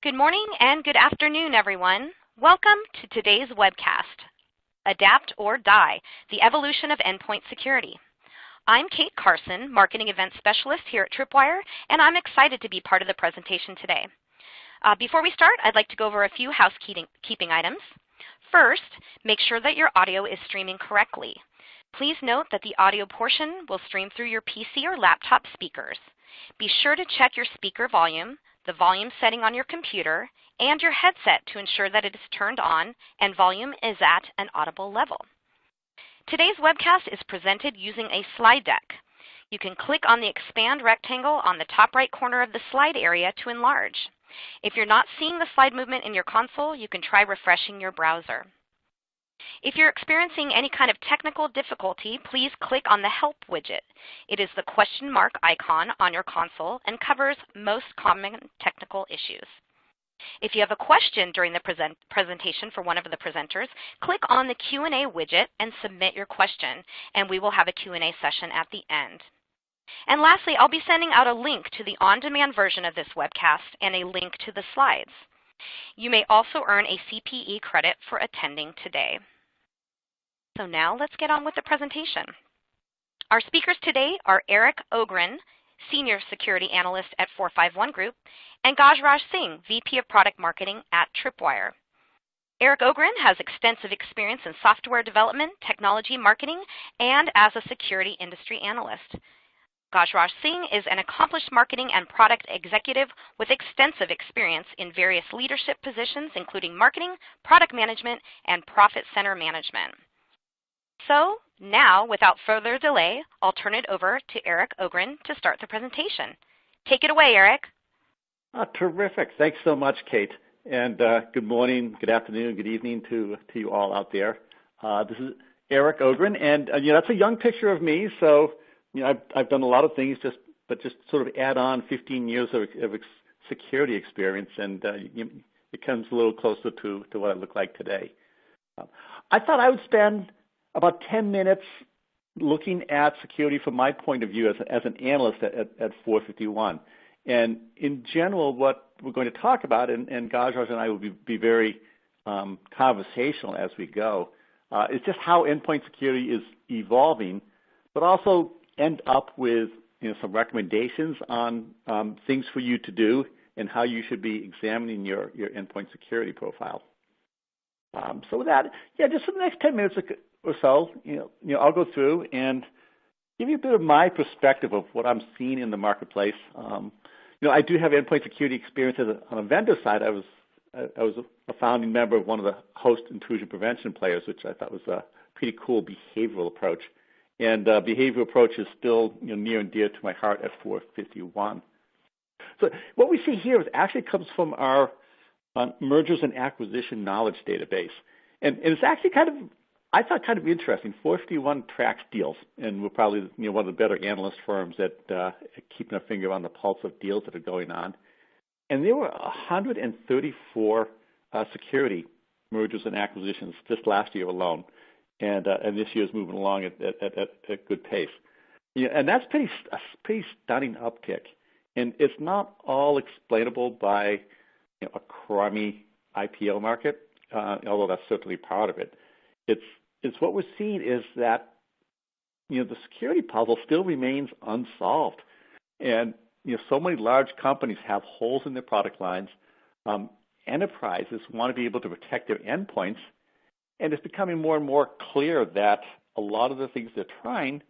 Good morning and good afternoon, everyone. Welcome to today's webcast, Adapt or Die, the Evolution of Endpoint Security. I'm Kate Carson, Marketing Event Specialist here at Tripwire, and I'm excited to be part of the presentation today. Uh, before we start, I'd like to go over a few housekeeping items. First, make sure that your audio is streaming correctly. Please note that the audio portion will stream through your PC or laptop speakers. Be sure to check your speaker volume, the volume setting on your computer, and your headset to ensure that it is turned on and volume is at an audible level. Today's webcast is presented using a slide deck. You can click on the expand rectangle on the top right corner of the slide area to enlarge. If you're not seeing the slide movement in your console, you can try refreshing your browser. If you're experiencing any kind of technical difficulty, please click on the Help widget. It is the question mark icon on your console and covers most common technical issues. If you have a question during the present presentation for one of the presenters, click on the Q&A widget and submit your question, and we will have a Q&A session at the end. And lastly, I'll be sending out a link to the on-demand version of this webcast and a link to the slides. You may also earn a CPE credit for attending today. So now let's get on with the presentation. Our speakers today are Eric Ogren, Senior Security Analyst at 451 Group, and Gajraj Singh, VP of Product Marketing at Tripwire. Eric Ogren has extensive experience in software development, technology marketing, and as a security industry analyst. Gajraj Singh is an accomplished marketing and product executive with extensive experience in various leadership positions, including marketing, product management, and profit center management. So now, without further delay, I'll turn it over to Eric Ogren to start the presentation. Take it away, Eric. Oh, terrific. Thanks so much, Kate. And uh, good morning, good afternoon, good evening to, to you all out there. Uh, this is Eric Ogren, and uh, you know, that's a young picture of me, so you know, I've, I've done a lot of things, just but just sort of add on 15 years of, of ex- security experience, and uh, you, it comes a little closer to, to what I look like today. Uh, I thought I would spend about 10 minutes looking at security from my point of view as, as an analyst at, at, at 451. And in general, what we're going to talk about, and, and Gajraj and I will be, be very um, conversational as we go, uh, is just how endpoint security is evolving, but also end up with you know, some recommendations on um, things for you to do and how you should be examining your, your endpoint security profile. Um, so with that, yeah, just for the next 10 minutes so, you know, I'll go through and give you a bit of my perspective of what I'm seeing in the marketplace. Um, you know, I do have endpoint security experience on a vendor side. I was I was a founding member of one of the host intrusion prevention players, which I thought was a pretty cool behavioral approach. And uh, behavioral approach is still you know, near and dear to my heart at 451. So what we see here is actually comes from our uh, mergers and acquisition knowledge database. And, it's actually kind of, I thought kind of interesting. 451 tracks deals, and we're probably you know, one of the better analyst firms at, uh, keeping a finger on the pulse of deals that are going on. And there were 134 uh, security mergers and acquisitions just last year alone and uh, and this year is moving along at at, at, at a good pace. Yeah, and that's pretty a pretty stunning uptick, and it's not all explainable by you know, a crummy IPO market, uh, although that's certainly part of it. It's it's what we're seeing is that you know the security puzzle still remains unsolved, and you know so many large companies have holes in their product lines. Um, enterprises want to be able to protect their endpoints and it's becoming more and more clear that a lot of the things they're trying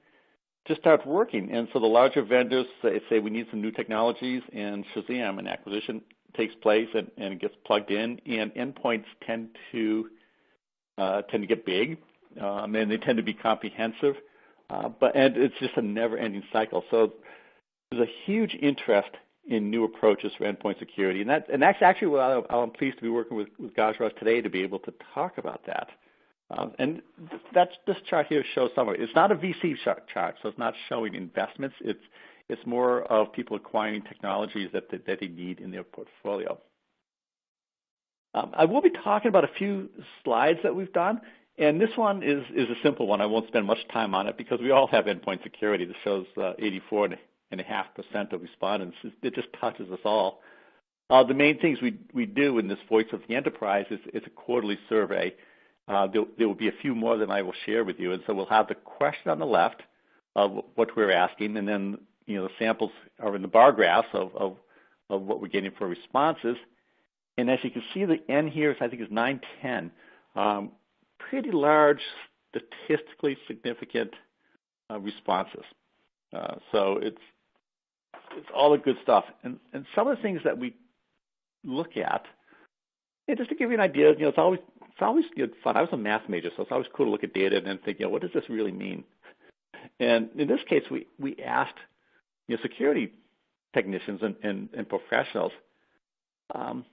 just aren't working. And so the larger vendors say, say we need some new technologies, and Shazam, an acquisition takes place and, and it gets plugged in, and endpoints tend to tend to get big, um, and they tend to be comprehensive. Uh, but and it's just a never-ending cycle. So there's a huge interest in new approaches for endpoint security. And, that, and that's actually what I'm pleased to be working with, with Gajraj today to be able to talk about that. Um, and that's, this chart here shows some of it. It's not a VC chart, so it's not showing investments. It's, it's more of people acquiring technologies that, that, that they need in their portfolio. Um, I will be talking about a few slides that we've done. And this one is, is a simple one. I won't spend much time on it because we all have endpoint security that shows uh, 84 and a half percent of respondents. It just touches us all. Uh, the main things we, we do in this Voice of the Enterprise is, is a quarterly survey. Uh, there, there, will be a few more than I will share with you. And so we'll have the question on the left of what we're asking, and then you know the samples are in the bar graphs of, of, of what we're getting for responses. And as you can see, the N here is, I think is 910. Um, pretty large, statistically significant uh, responses. Uh, so it's it's all the good stuff. And and some of the things that we look at, just to give you an idea, you know, it's always it's always you know, fun. I was a math major, so it's always cool to look at data and then think, you know, what does this really mean? And in this case, we we asked you know security technicians and and, and professionals, um,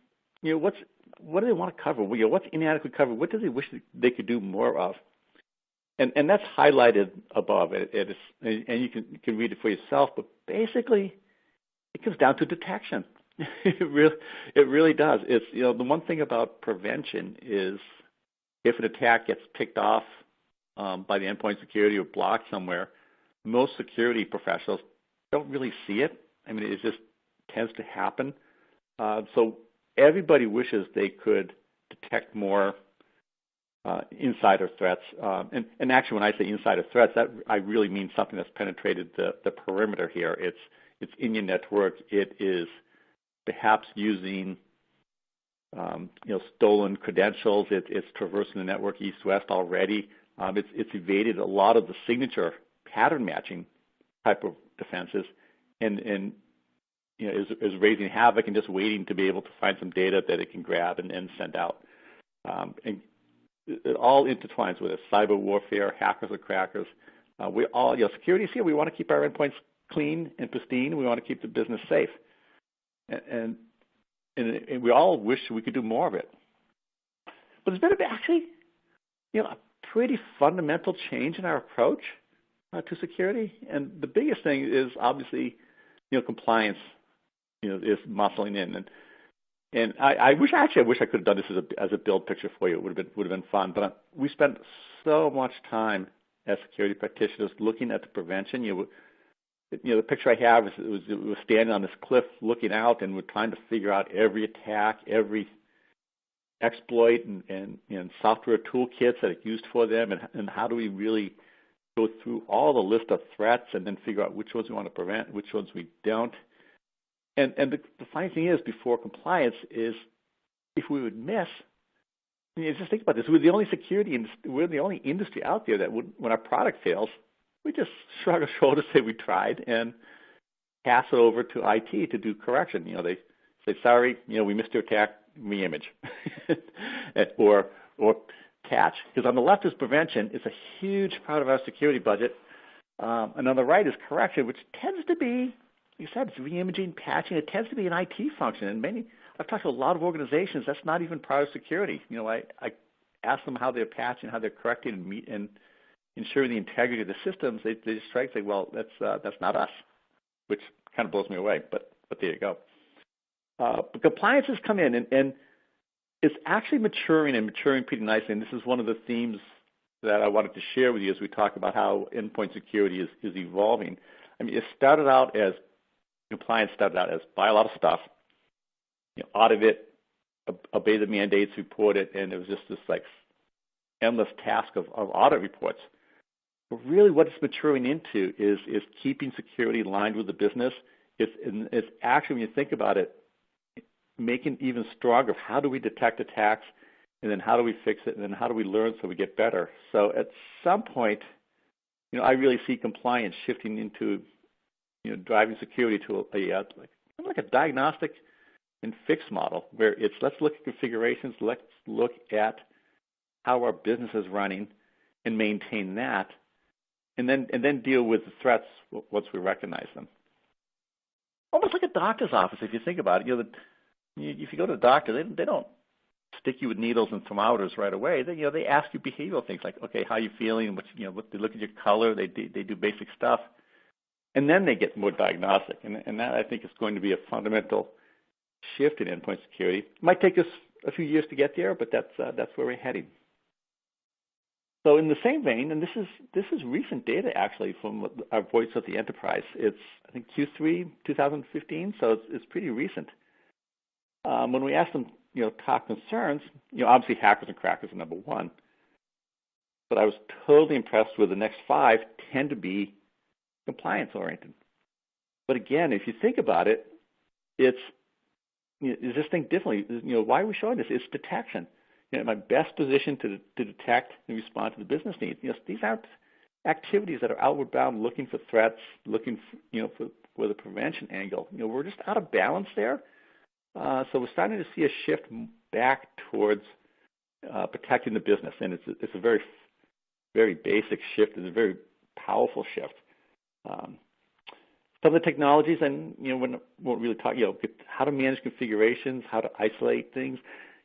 you know, what's what do they want to cover? You know, what's inadequate covered? What do they wish they could do more of? And and that's highlighted above. It, it is, and you can you can read it for yourself. But basically, it comes down to detection. it really it really does. It's you know the one thing about prevention is if an attack gets picked off um, by the endpoint security or blocked somewhere, most security professionals don't really see it. I mean, it just tends to happen. Uh, so everybody wishes they could detect more uh, insider threats. Um, and, and, actually, when I say insider threats, that I really mean something that's penetrated the, the perimeter here. It's it's in your network. It is perhaps using um, you know stolen credentials. It, it's traversing the network east-west already. Um, it's it's evaded a lot of the signature pattern matching type of defenses, and and you know is is raising havoc and just waiting to be able to find some data that it can grab and, and send out. Um, and it all intertwines with it. Cyber warfare, hackers or crackers. Uh, we all, you know, security is here. We want to keep our endpoints clean and pristine. We want to keep the business safe, and and, and we all wish we could do more of it. But there's been actually, you know, a pretty fundamental change in our approach uh, to security. And the biggest thing is obviously, you know, compliance. You know, is muscling in and and I, I wish actually I wish I could have done this as a as a build picture for you. It would have been would have been fun. But uh, we spent so much time as security practitioners looking at the prevention. You you know the picture I have is it was, it was standing on this cliff looking out, and we're trying to figure out every attack, every exploit, and and, and software toolkits that are used for them, and and how do we really go through all the list of threats and then figure out which ones we want to prevent, which ones we don't. And, and the, the funny thing is, before compliance, is if we would miss, I mean, just think about this: we're the only security, we're the only industry out there that would, when our product fails, we just shrug our shoulders, say we tried, and pass it over to IT to do correction. You know, they say, sorry, you know, we missed your attack, re-image, or or patch. Because on the left is prevention; it's a huge part of our security budget, um, and on the right is correction, which tends to be you said, it's re-imaging, patching. It tends to be an IT function, and many I've talked to a lot of organizations. That's not even part of security. You know, I, I ask them how they're patching, how they're correcting, and, meet, and ensuring the integrity of the systems. They, they just strike say, well, that's uh, that's not us, which kind of blows me away. But but there you go. Uh, but compliance has come in, and, and it's actually maturing and maturing pretty nicely. And this is one of the themes that I wanted to share with you as we talk about how endpoint security is, is evolving. I mean, it started out as compliance started out as buy a lot of stuff, you know, audit it, obey the mandates, report it, and it was just this like endless task of, of audit reports. But really, what it's maturing into is is keeping security aligned with the business. It's it's actually when you think about it, making even stronger. How do we detect attacks, and then how do we fix it, and then how do we learn so we get better? So at some point, you know, I really see compliance shifting into you know, driving security to a, a like, like a diagnostic and fix model where it's let's look at configurations, let's look at how our business is running and maintain that, and then and then deal with the threats once we recognize them. Almost like a doctor's office, if you think about it. You know, the, if you go to the doctor, they they don't stick you with needles and thermometers right away. They you know they ask you behavioral things like, okay, how are you feeling? What you know, what, they look at your color. They they do basic stuff and then they get more diagnostic. And, and that I think is going to be a fundamental shift in endpoint security. It might take us a few years to get there, but that's uh, that's where we're heading. So in the same vein, and this is this is recent data actually from our Voice of the Enterprise. It's I think Q3 2015, so it's, it's pretty recent. um, when we asked them, you know, top concerns, you know, obviously hackers and crackers are number one. But I was totally impressed with the next five tend to be compliance oriented. But again, if you think about it, it's you know, is this thing differently? You know, why are we showing this? It's detection. You know, my best position to to detect and respond to the business needs. You know, these aren't activities that are outward bound, looking for threats, looking for, you know for, for the prevention angle. You know, we're just out of balance there. Uh, so we're starting to see a shift back towards uh, protecting the business, and it's a, it's a very very basic shift. It's a very powerful shift. Some of the technologies, and you know, we won't really talk, you know, how to manage configurations, how to isolate things.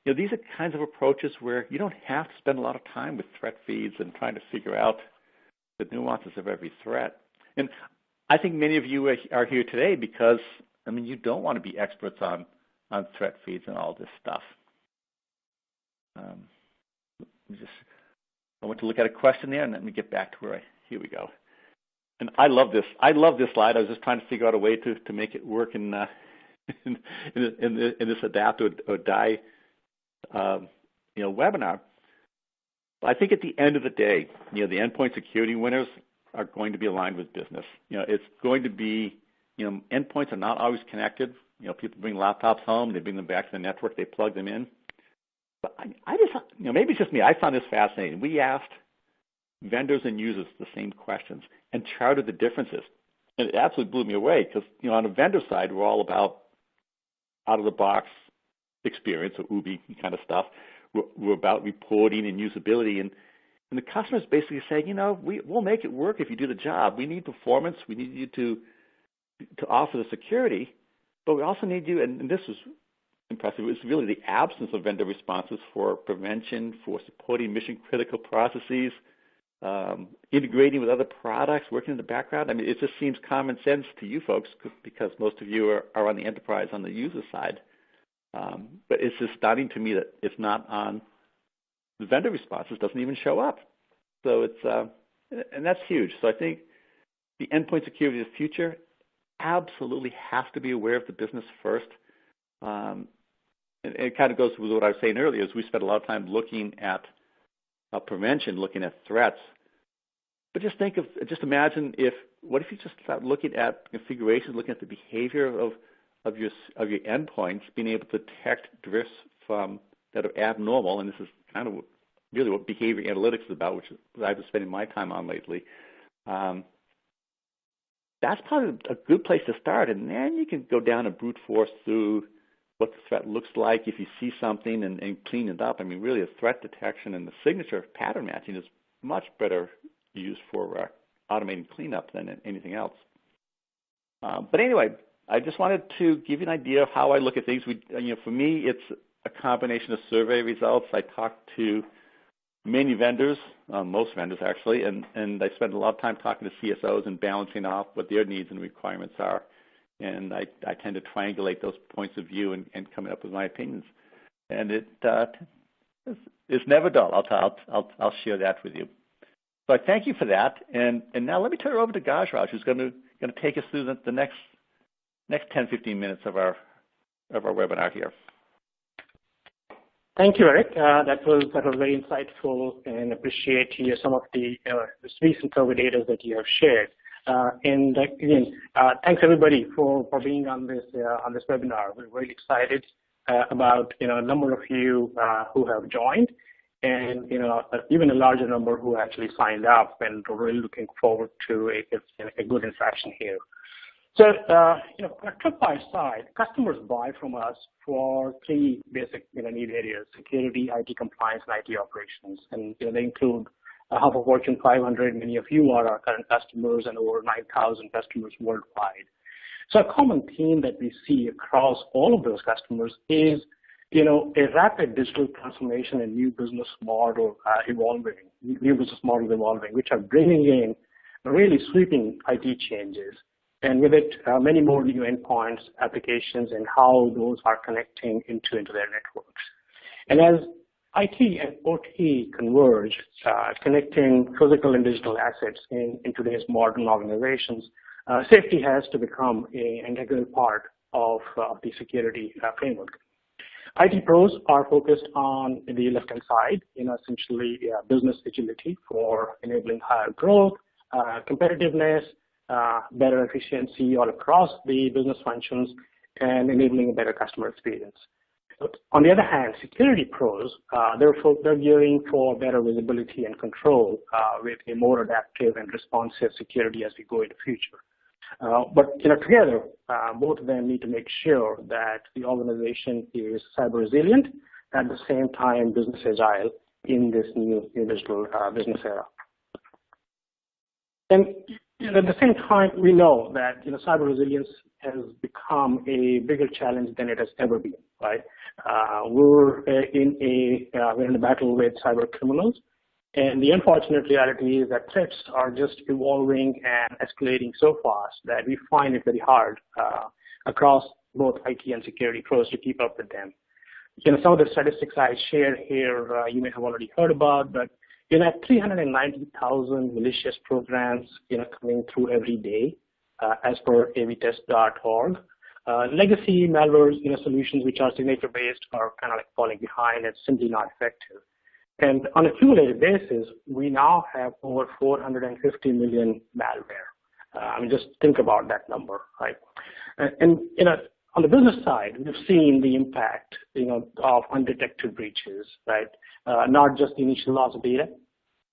You know, these are kinds of approaches where you don't have to spend a lot of time with threat feeds and trying to figure out the nuances of every threat. And I think many of you are here today because, I mean, you don't want to be experts on, on threat feeds and all this stuff. Um, just, I want to look at a question there, and let me get back to where I, here we go. And I love this. I love this slide. I was just trying to figure out a way to, to make it work in, uh, in, in, in, this adapt or, or die um, you know, webinar. I think at the end of the day, you know, the endpoint security winners are going to be aligned with business. You know, it's going to be, you know, endpoints are not always connected. You know, people bring laptops home, they bring them back to the network, they plug them in. But I, I just, you know, maybe it's just me. I found this fascinating. We asked vendors and users the same questions and charted the differences. And it absolutely blew me away because, you know, on the vendor side, we're all about out of the box experience or OOBE kind of stuff. We're, we're about reporting and usability. And, and the customer's basically saying, you know, we, we'll make it work if you do the job. We need performance. We need you to, to offer the security. But we also need you, and, and this was impressive, it was really the absence of vendor responses for prevention, for supporting mission critical processes, um, integrating with other products, working in the background. I mean, it just seems common sense to you folks because most of you are, are on the enterprise on the user side. Um, but it's just stunning to me that it's not on the vendor responses, doesn't even show up. So it's, uh, and that's huge. So I think the endpoint security of the future absolutely has to be aware of the business first. Um, and it kind of goes with what I was saying earlier, is we spend a lot of time looking at uh, prevention, looking at threats. But just think of, just imagine if, what if you just start looking at configurations, looking at the behavior of, of your of your endpoints, being able to detect drifts from that are abnormal, and this is kind of really what behavior analytics is about, which I've been spending my time on lately. Um, that's probably a good place to start, and then you can go down and brute force through what the threat looks like if you see something and, and clean it up. I mean, really, a threat detection and the signature pattern matching is much better used for uh, automating cleanup than anything else. Uh, but anyway, I just wanted to give you an idea of how I look at things. We, you know, for me, it's a combination of survey results. I talked to many vendors, uh, most vendors actually, and, and I spend a lot of time talking to CSOs and balancing off what their needs and requirements are and I, I tend to triangulate those points of view and, and coming up with my opinions. And it uh, it's, never dull. I'll, I'll, I'll, I'll share that with you. So I thank you for that. And, and now let me turn it over to Gajraj, who's going to, going to take us through the, the next, next 10, 15 minutes of our, of our webinar here. Thank you, Eric. Uh, that was that was very insightful, and appreciate you, some of the uh, recent survey data that you have shared. Uh, and again, uh, thanks everybody for, for being on this uh, on this webinar. We're really excited about you know a number of you who have joined, and you know even a larger number who actually signed up, and we're really looking forward to a, a good interaction here. So, uh, you know, on a Tripwire side, customers buy from us for three basic, you know, need areas: security, IT compliance, and IT operations. And you know, they include half of Fortune 500. Many of you are our current customers and over 9,000 customers worldwide. So a common theme that we see across all of those customers is you know, a rapid digital transformation and new business model uh, evolving, new business models evolving, which are bringing in really sweeping IT changes. And with it, uh, many more new endpoints, applications, and how those are connecting into, into their networks. And as IT and OT converge, uh, connecting physical and digital assets in, in today's modern organizations. Uh, safety has to become an integral part of uh, the security uh, framework. IT pros are focused on the left-hand side, you know, essentially business agility for enabling higher growth, uh, competitiveness, uh, better efficiency all across the business functions, and enabling a better customer experience. On the other hand, security pros, uh, they're, they're gearing for better visibility and control uh, with a more adaptive and responsive security as we go into the future. Uh, but you know, together, uh, both of them need to make sure that the organization is cyber resilient, at the same time business agile in this new, new digital uh, business era. And you know, at the same time, we know that you know, cyber resilience has become a bigger challenge than it has ever been. Right? Uh, we're in a uh, we're in a battle with cyber criminals, and the unfortunate reality is that threats are just evolving and escalating so fast that we find it very hard uh, across both IT and security pros to keep up with them. You know, some of the statistics I shared here, uh, you may have already heard about, but you know, 390,000 malicious programs, you know, coming through every day, uh, as per avtest.org. Uh, legacy malware, you know, solutions which are signature-based are kind of like falling behind and simply not effective. And on a cumulative basis, we now have over 450 million malware. Uh, I mean, just think about that number, right? And, and you know, on the business side, we've seen the impact, you know, of undetected breaches, right? Uh, not just the initial loss of data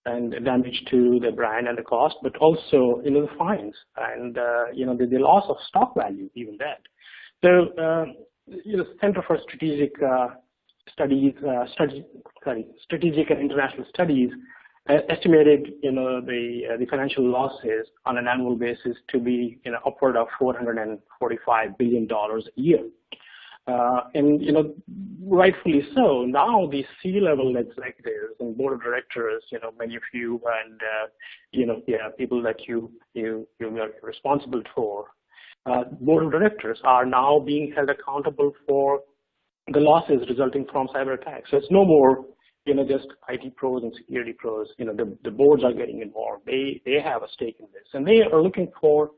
and damage to the brand and the cost, but also, you know, the fines and, uh, you know, the, the, loss of stock value, even that. So, uh, you know, Center for Strategic uh, studies, uh, study, sorry, strategic and international studies uh, estimated, you know, the uh, the financial losses on an annual basis to be, you know, upward of 445 billion dollars a year. Uh, and you know, rightfully so. Now the C-level executives and board of directors, you know, many of you and uh, you know, yeah, people that you you you are responsible for, uh, board of directors are now being held accountable for the losses resulting from cyber attacks. So it's no more, you know, just IT pros and security pros. You know, the, the boards are getting involved. They they have a stake in this, and they are looking for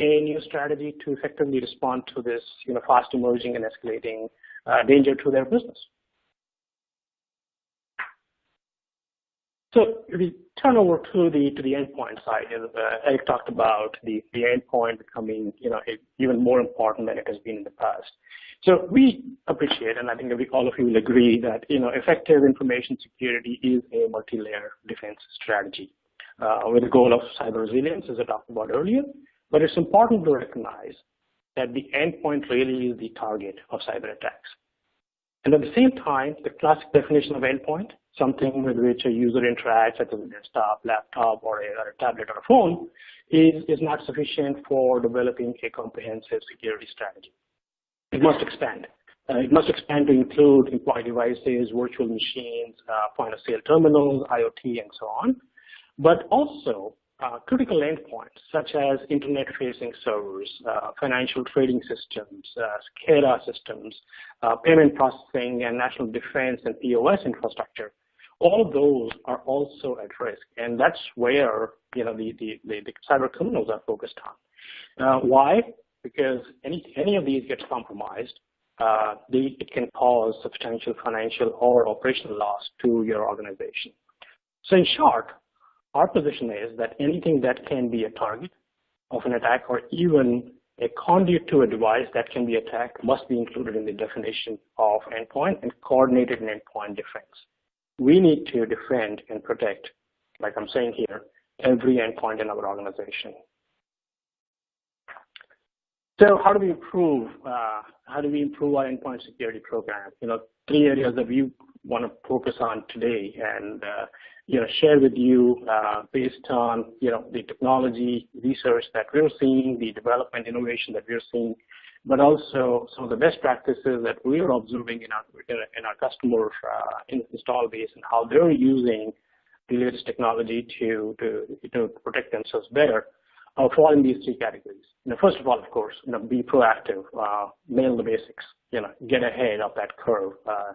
a new strategy to effectively respond to this, you know, fast emerging and escalating uh, danger to their business. So if we turn over to the to the endpoint side, uh, Eric talked about the the endpoint becoming, you know, even more important than it has been in the past. So we appreciate, and I think all of you will agree that you know effective information security is a multi-layer defense strategy uh, with the goal of cyber resilience, as I talked about earlier. But it's important to recognize that the endpoint really is the target of cyber attacks. And at the same time, the classic definition of endpoint, something with which a user interacts, such as a desktop, laptop, or a, or a tablet or a phone, is, is not sufficient for developing a comprehensive security strategy. It must expand. Uh, it must expand to include employee devices, virtual machines, uh, point-of-sale terminals, IoT, and so on. But also uh, critical endpoints such as internet-facing servers, uh, financial trading systems, uh, SCADA systems, uh, payment processing, and national defense and POS infrastructure. All those are also at risk, and that's where you know the the, the, the cyber criminals are focused on. Uh, why? because any, any of these gets compromised, uh, they, it can cause substantial financial or operational loss to your organization. So in short, our position is that anything that can be a target of an attack or even a conduit to a device that can be attacked must be included in the definition of endpoint and coordinated endpoint defense. We need to defend and protect, like I'm saying here, every endpoint in our organization. So how do we improve, uh, how do we improve our endpoint security program? You know, three areas that we want to focus on today and, uh, you know, share with you uh, based on, you know, the technology research that we're seeing, the development innovation that we're seeing, but also some of the best practices that we're observing in our, in our customer uh, install base and how they're using the latest technology to, to, to protect themselves better uh, fall in these three categories. You know, first of all, of course, you know, be proactive, uh, nail the basics, you know, get ahead of that curve. Uh,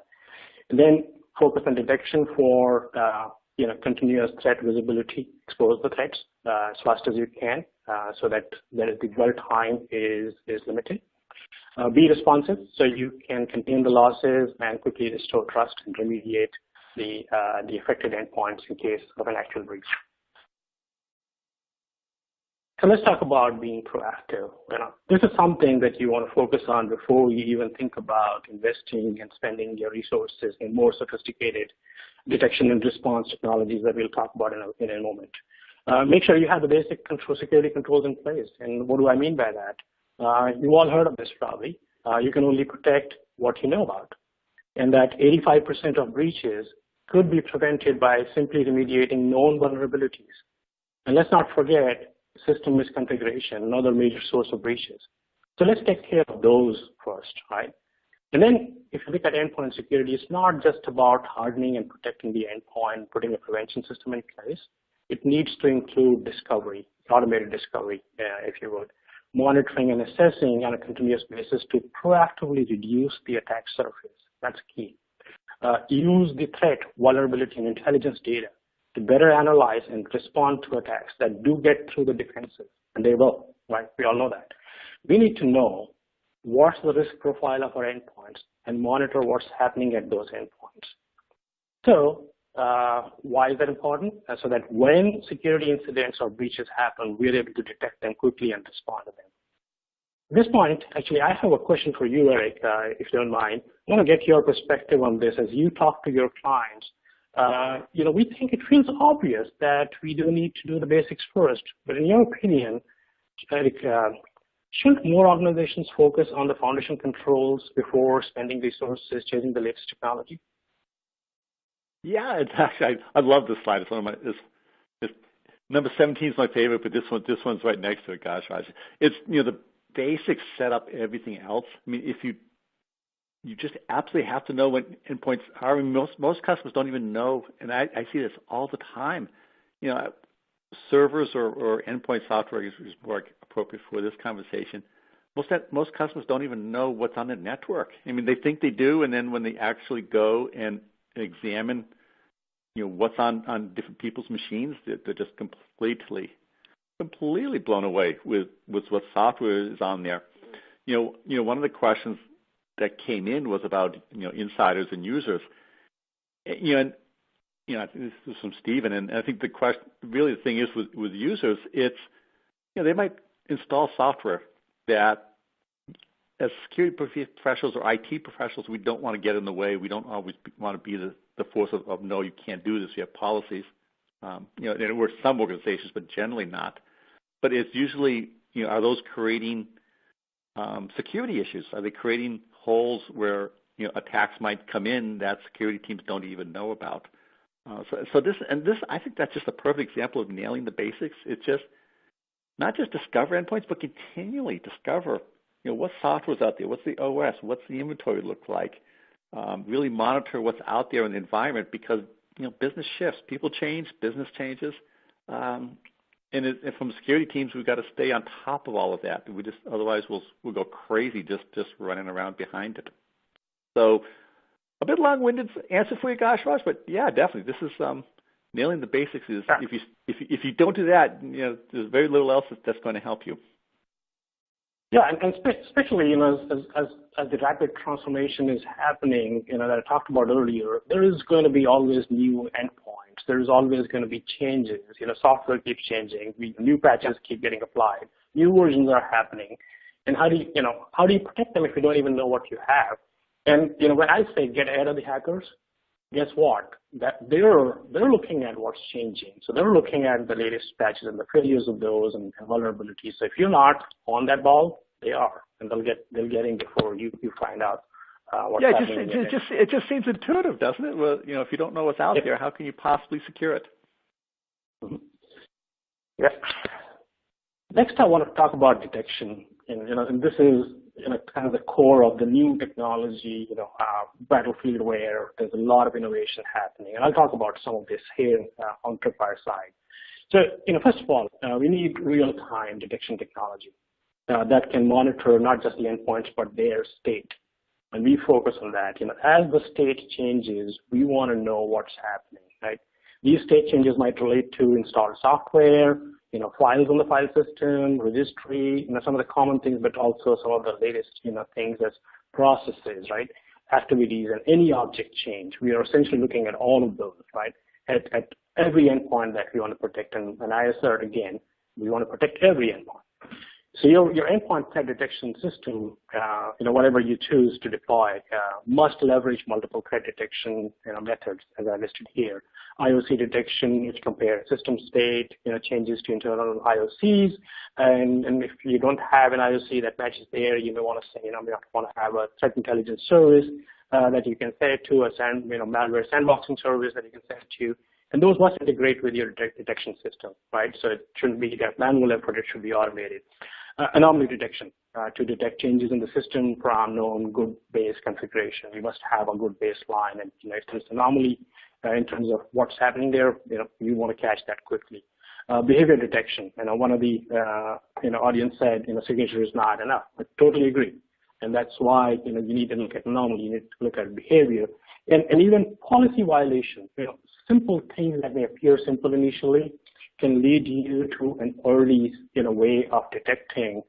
and then focus on detection for, uh, you know, continuous threat visibility, expose the threats uh, as fast as you can uh, so that, that the dwell time is, is limited. Uh, be responsive so you can contain the losses and quickly restore trust and remediate the, uh, the affected endpoints in case of an actual breach. So let's talk about being proactive. You know, this is something that you want to focus on before you even think about investing and spending your resources in more sophisticated detection and response technologies that we'll talk about in a, in a moment. Uh, make sure you have the basic control, security controls in place. And what do I mean by that? Uh, you all heard of this probably. Uh, you can only protect what you know about. And that 85% of breaches could be prevented by simply remediating known vulnerabilities. And let's not forget, system misconfiguration, another major source of breaches. So let's take care of those first, right? And then if you look at endpoint security, it's not just about hardening and protecting the endpoint, putting a prevention system in place. It needs to include discovery, automated discovery, uh, if you would, monitoring and assessing on a continuous basis to proactively reduce the attack surface. That's key. Uh, use the threat, vulnerability, and intelligence data to better analyze and respond to attacks that do get through the defenses, and they will, right? We all know that. We need to know what's the risk profile of our endpoints and monitor what's happening at those endpoints. So uh, why is that important? Uh, so that when security incidents or breaches happen, we're able to detect them quickly and respond to them. At this point, actually, I have a question for you, Eric, uh, if you don't mind. I want to get your perspective on this as you talk to your clients uh, you know, we think it feels obvious that we do need to do the basics first. But in your opinion, uh, shouldn't more organizations focus on the foundation controls before spending resources chasing the latest technology? Yeah, it's actually I, I love this slide. It's one of my it's, it's, number 17 is my favorite, but this one this one's right next to it. Gajraj, it's you know the basics set up everything else. I mean, if you you just absolutely have to know when endpoints are. I mean, most most customers don't even know, and I, I see this all the time. You know, servers or, or endpoint software is, is more appropriate for this conversation. Most most customers don't even know what's on the network. I mean, they think they do, and then when they actually go and examine, you know, what's on on different people's machines, they're, they're just completely completely blown away with with what software is on there. You know, you know, one of the questions that came in was about you know insiders and users. You know, and, you know, this is from Stephen, and I think the question, really, the thing is with, with users, it's you know they might install software that, as security professionals or IT professionals, we don't want to get in the way. We don't always want to be the, the force of, of no, you can't do this. You have policies. Um, you know, it works some organizations, but generally not. But it's usually, you know, are those creating um, security issues? Are they creating holes where you know attacks might come in that security teams don't even know about. Uh, so, so this and this, I think that's just a perfect example of nailing the basics. It's just not just discover endpoints, but continually discover, you know, what software's out there, what's the OS, what's the inventory look like. Um, really monitor what's out there in the environment because you know business shifts, people change, business changes, um, and, it, and from security teams, we've got to stay on top of all of that. We just otherwise we'll we'll go crazy just just running around behind it. So a bit long-winded answer for you, Gajraj, but yeah, definitely this is um, nailing the basics. Is if you if you, if you don't do that, you know, there's very little else that's going to help you. Yeah, and, and especially you know as, as as the rapid transformation is happening, you know that I talked about earlier, there is going to be always new endpoints. There is always going to be changes. You know, software keeps changing. We, new patches keep getting applied. New versions are happening. And how do you you know how do you protect them if you don't even know what you have? And you know when I say get ahead of the hackers, guess what? That they're they're looking at what's changing. So they're looking at the latest patches and the failures of those and, and vulnerabilities. So if you're not on that ball, they are, and they'll get they'll get in before you you find out. Uh, what's yeah, it just, it just, just it just seems intuitive, doesn't it? Well, you know, if you don't know what's out there, how can you possibly secure it? Mm-hmm. Yeah. Next, I want to talk about detection, and you know, and this is you know, kind of the core of the new technology, you know, uh, battlefield where there's a lot of innovation happening. And I'll talk about some of this here uh, on Tripwire side. So, you know, first of all, uh, we need real-time detection technology uh, that can monitor not just the endpoints, but their state. And we focus on that. You know, as the state changes, we want to know what's happening, right? These state changes might relate to installed software, you know, files on the file system, registry, you know, some of the common things, but also some of the latest, you know, things as processes, right? Activities and any object change. We are essentially looking at all of those, right? At, at every endpoint that we want to protect. And, and I assert again, we want to protect every endpoint. So your, your endpoint threat detection system, uh, you know, whatever you choose to deploy, uh, must leverage multiple threat detection you know, methods as I listed here. IOC detection, which compares system state, you know, changes to internal IOCs. And, and if you don't have an IOC that matches there, you may want to say, you know, we want to have a threat intelligence service uh, that you can set it to, a sand, you know, malware sandboxing service that you can set it to. And those must integrate with your detection system, right? So it shouldn't be that manual effort, it should be automated. Uh, anomaly detection uh, to detect changes in the system from known good base configuration. You must have a good baseline, and you know if there's an anomaly uh, in terms of what's happening there, you know you want to catch that quickly. Uh, behavior detection. You know, one of the uh, you know audience said, you know, signature is not enough. I totally agree, and that's why you know you need to look at anomaly. You need to look at behavior, and and even policy violation. You know, simple things that may appear simple initially can lead you to an early you know, way of detecting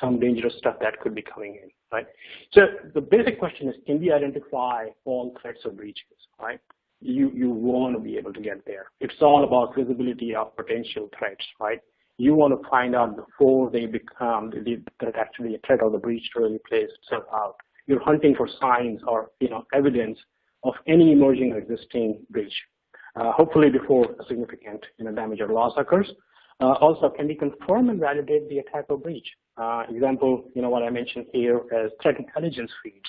some dangerous stuff that could be coming in, right? So the basic question is, can we identify all threats or breaches, right? You, you want to be able to get there. It's all about visibility of potential threats, right? You want to find out before they become the, that actually a threat or the breach really plays itself out. You're hunting for signs or you know evidence of any emerging or existing breach, hopefully before significant you know, damage or loss occurs. Uh, also, can we confirm and validate the attack or breach? Uh, example, you know what I mentioned here as threat intelligence feeds.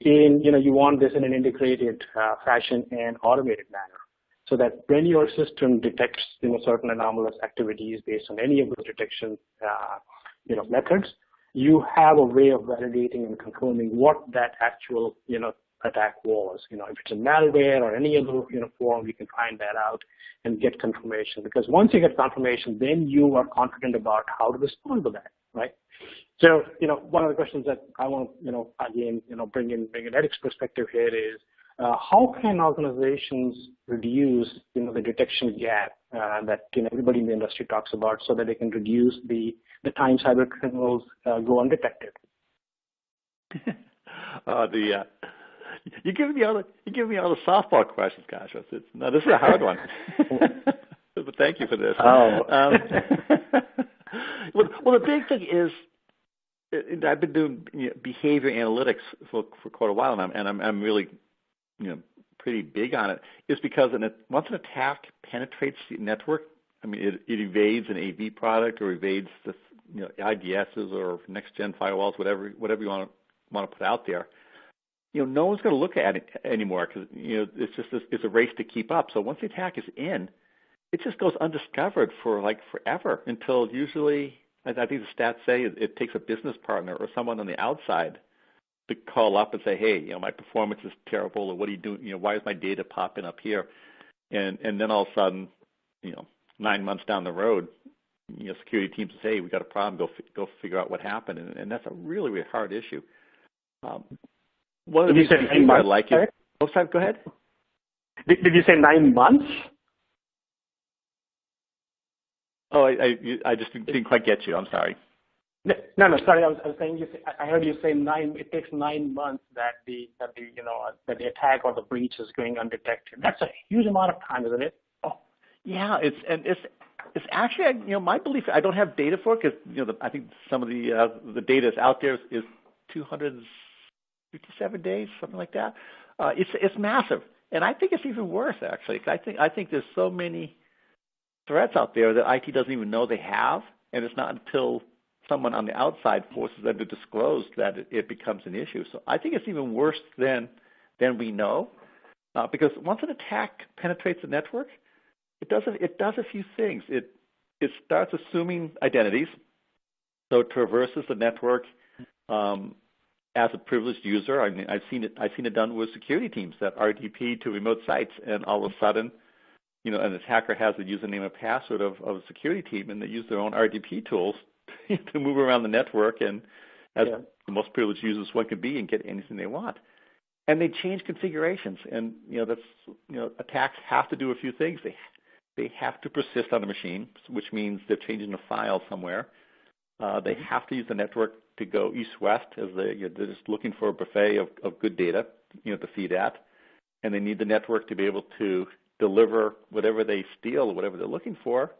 In you know you want this in an integrated uh, fashion and automated manner, so that when your system detects you know certain anomalous activities based on any of those detection uh, you know methods, you have a way of validating and confirming what that actual you know attack was. You know, if it's a malware or any other you know form, you can find that out and get confirmation. Because once you get confirmation, then you are confident about how to respond to that, right? So, you know, one of the questions that I want to, you know, again, you know, bring in bring an ethics perspective here is uh, how can organizations reduce, you know, the detection gap uh, that you know everybody in the industry talks about, so that they can reduce the the time cyber criminals uh, go undetected. uh, the uh, you give me all the you give me all the softball questions, gosh. It's, no, this is a hard one. but thank you for this. Oh. Um, well, well, the big thing is I've been doing you know, behavior analytics for for quite a while now, and I'm I'm really you know pretty big on it. Is because an, once an attack penetrates the network, I mean it, it evades an AV product or evades the you know IDSs or next gen firewalls, whatever whatever you want to want to put out there you know, no one's going to look at it anymore because you know it's just a, it's a race to keep up. So once the attack is in, it just goes undiscovered for like forever until usually I think the stats say it, it takes a business partner or someone on the outside to call up and say, hey, you know, my performance is terrible, or what are you doing? You know, why is my data popping up here? And and then all of a sudden, you know, nine months down the road, you know, security teams say, hey, we got a problem. Go go figure out what happened, and, and that's a really really hard issue. Um, one of the things I like it. Oh, go ahead. Did, did you say nine months? Oh, I, I, I just didn't quite get you. I'm sorry. No, no, sorry. I was, I was saying you. Say, I heard you say nine. It takes nine months that the that the you know that the attack or the breach is going undetected. That's a huge amount of time, isn't it? Oh, yeah. It's and it's it's actually you know my belief. I don't have data for it because you know the, I think some of the uh, the data is out there is, is 200 57 days, something like that. Uh, it's it's massive, and I think it's even worse actually. I think I think there's so many threats out there that IT doesn't even know they have, and it's not until someone on the outside forces them to disclose that it, it becomes an issue. So I think it's even worse than than we know, uh, because once an attack penetrates the network, it does a, it does a few things. It it starts assuming identities, so it traverses the network. Um, as a privileged user, I mean, I've seen it. I've seen it done with security teams that RDP to remote sites, and all of a sudden, you know, an attacker has the username and password of, of a security team, and they use their own RDP tools to move around the network and as yeah. the most privileged users one can be and get anything they want. And they change configurations, and you know that's you know attacks have to do a few things. They they have to persist on the machine, which means they're changing a file somewhere. Uh, they have to use the network to go east-west as they, you know, they're just looking for a buffet of, of good data, you know, to feed at, and they need the network to be able to deliver whatever they steal, or whatever they're looking for,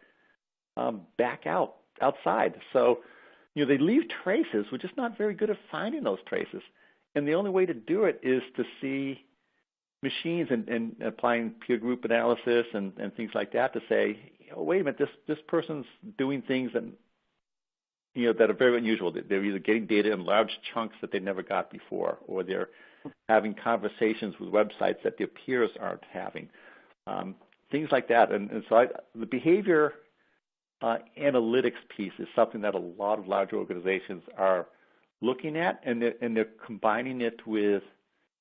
um, back out outside. So, you know, they leave traces. We're just not very good at finding those traces, and the only way to do it is to see machines and, and applying peer group analysis and, and things like that to say, oh, wait a minute, this this person's doing things that you know that are very unusual. They're either getting data in large chunks that they never got before, or they're having conversations with websites that their peers aren't having, um, things like that. And, and so I, the behavior uh, analytics piece is something that a lot of large organizations are looking at, and they're, and they're combining it with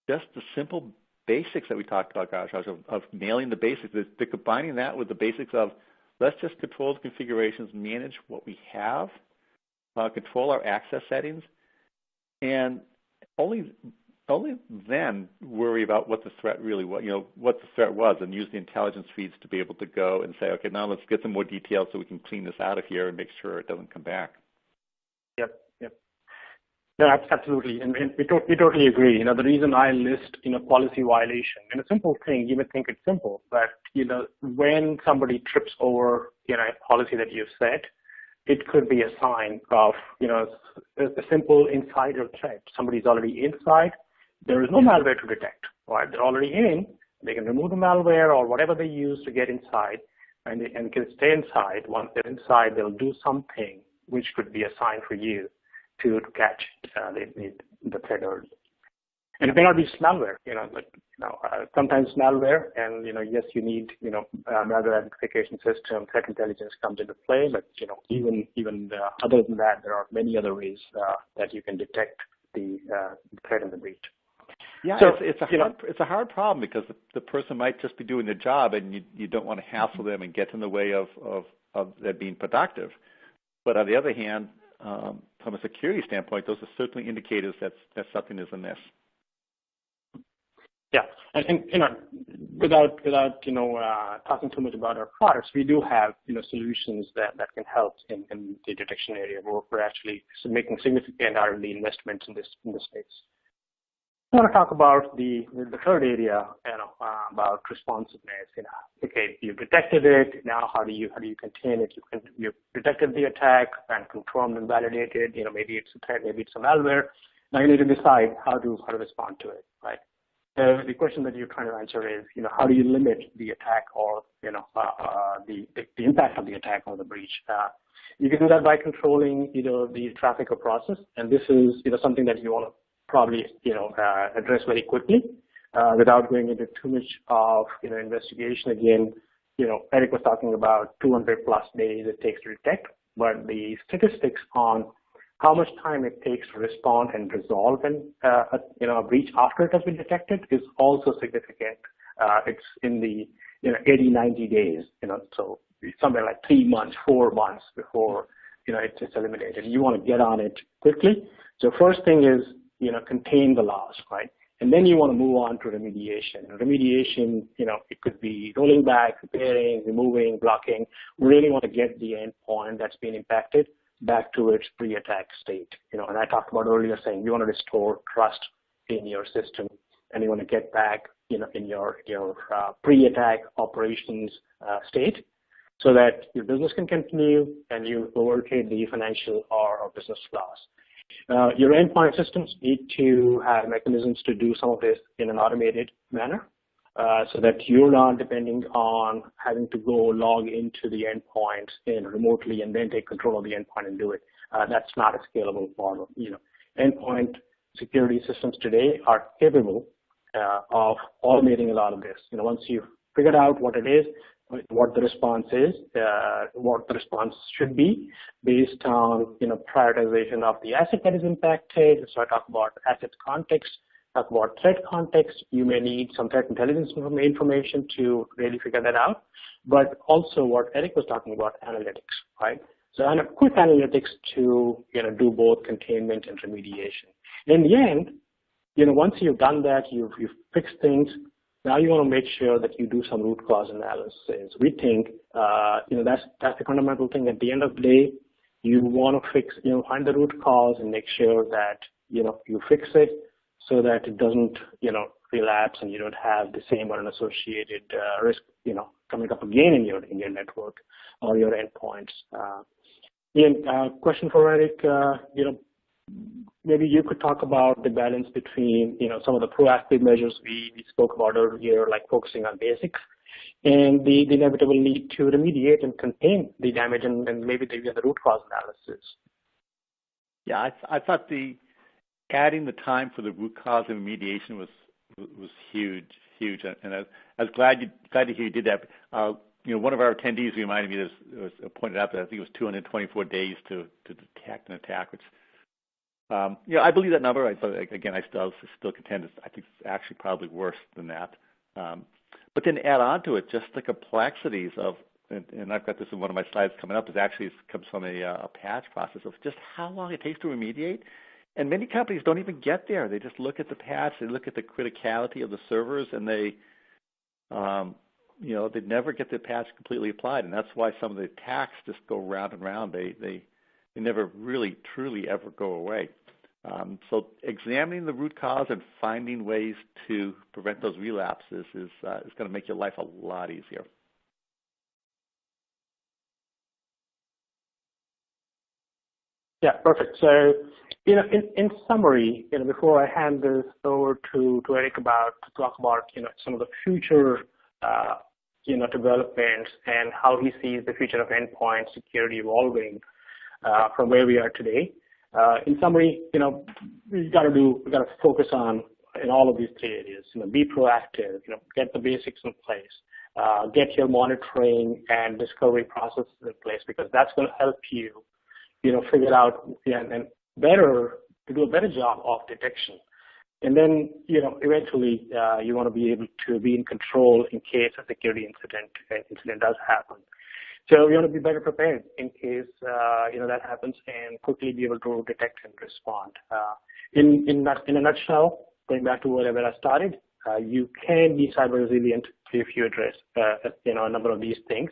just the simple basics that we talked about, gosh, of, of nailing the basics. They're, they're combining that with the basics of let's just control the configurations, manage what we have, uh, control our access settings, and only only then worry about what the threat really was, you know, what the threat was, and use the intelligence feeds to be able to go and say, okay, now let's get some more details so we can clean this out of here and make sure it doesn't come back. Yep, yep. Absolutely, and, we, to we totally agree. You know, the reason I list, you know, policy violation, and a simple thing, you would think it's simple, but, you know, when somebody trips over, you know, a policy that you've set, it could be a sign of, you know, a, a simple insider threat. Somebody's already inside, there is no malware to detect. Right? They're already in. They can remove the malware or whatever they use to get inside, and they and can stay inside. Once they're inside, they'll do something which could be a sign for you to, to catch uh, the, the, the threat early. And it may not be malware, you know, but you know, uh, sometimes malware, and you know, yes, you need, you know, uh, malware identification system, threat intelligence comes into play, but you know, even even uh, other than that, there are many other ways uh, that you can detect the uh, threat in the breach. Yeah, so, it's, it's a hard know, it's a hard problem because the, the person might just be doing their job, and you you don't want to hassle them and get in the way of of of them being productive. But on the other hand, um, from a security standpoint, those are certainly indicators that that something is amiss. Yeah, and, and you know, without without you know uh, talking too much about our products, we do have you know solutions that, that can help in, in the detection area. We're, we're actually making significant R&D investments in this in this space. I want to talk about the the third area, you know, uh, about responsiveness. You know, okay, you detected it. Now, how do you how do you contain it? You can you detected the attack and confirmed and validated. You know, maybe it's a threat, maybe it's a malware. Now you need to decide how to how to respond to it? The question that you're trying to answer is, you know, how do you limit the attack or you know uh, uh, the, the, impact of the attack or the breach? Uh, you can do that by controlling either the traffic or process, and this is you know something that you want to probably you know uh, address very quickly uh, without going into too much of you know investigation. Again, you know Eric was talking about 200 plus days it takes to detect, but the statistics on how much time it takes to respond and resolve an uh, a, you know a breach after it has been detected is also significant. Uh, it's in the you know 80 90 days you know so somewhere like three months four months before you know it's, it's eliminated. You want to get on it quickly. So first thing is you know, contain the loss, right? And then you want to move on to remediation. Remediation, you know, it could be rolling back, repairing, removing, blocking. We really want to get the endpoint that's been impacted back to its pre-attack state. You know, and I talked about earlier saying you want to restore trust in your system and you want to get back, you know, in your your uh, pre-attack operations uh, state so that your business can continue and you overcome the financial or, or business loss. Uh, your endpoint systems need to have mechanisms to do some of this in an automated manner uh, so that you're not depending on having to go log into the endpoint in remotely and then take control of the endpoint and do it. Uh, that's not a scalable model. You know, endpoint security systems today are capable uh, of automating a lot of this. You know, once you've figured out what it is, what the response is, uh, what the response should be based on you know prioritization of the asset that is impacted. So I talk about asset context, talk about threat context. You may need some threat intelligence information to really figure that out, but also what Eric was talking about, analytics, right? So and quick analytics to you know do both containment and remediation. In the end, you know once you've done that, you've you've fixed things, Now you want to make sure that you do some root cause analysis. We think, uh, you know, that's that's the fundamental thing. At the end of the day, you want to fix, you know, find the root cause and make sure that you know you fix it so that it doesn't, you know, relapse and you don't have the same or an associated uh, risk, you know, coming up again in your in your network or your endpoints. Uh, Ian, uh, question for Eric. Uh, you know, maybe you could talk about the balance between, you know, some of the proactive measures we, we spoke about earlier, like focusing on basics, and the, the inevitable need to remediate and contain the damage and, and maybe the, the root cause analysis. Yeah, I, I thought the adding the time for the root cause of remediation was was huge, huge, and I, I was glad you glad to hear you did that. Uh, you know, one of our attendees reminded me this was pointed out that I think it was 224 days to to detect an attack, which um, you know, I believe that number. I, But again, I still still contend it's, I think it's actually probably worse than that. Um, but then add on to it just the complexities of, and, and I've got this in one of my slides coming up. Is actually comes from a, uh, a patch process of just how long it takes to remediate. And many companies don't even get there. They just look at the patch, they look at the criticality of the servers, and they, um, you know, they never get the patch completely applied. And that's why some of the attacks just go round and round. They they they never really truly ever go away. Um, so examining the root cause and finding ways to prevent those relapses is, uh, is going to make your life a lot easier. Yeah, perfect. So, you know, in, in summary, you know, before I hand this over to, to Eric about to talk about, you know, some of the future, uh, you know, developments and how he sees the future of endpoint security evolving uh, from where we are today. Uh, in summary, you know, we got to do, we got to focus on in all of these three areas. You know, be proactive. You know, get the basics in place. Uh, get your monitoring and discovery processes in place because that's going to help you, you know, figure out and, and better to do a better job of detection. And then, you know, eventually, uh, you want to be able to be in control in case a security incident incident does happen. So you want to be better prepared in case uh, you know that happens and quickly be able to detect and respond. Uh, in in that, in a nutshell, going back to whatever I started, uh, you can be cyber resilient if you address uh, you know a number of these things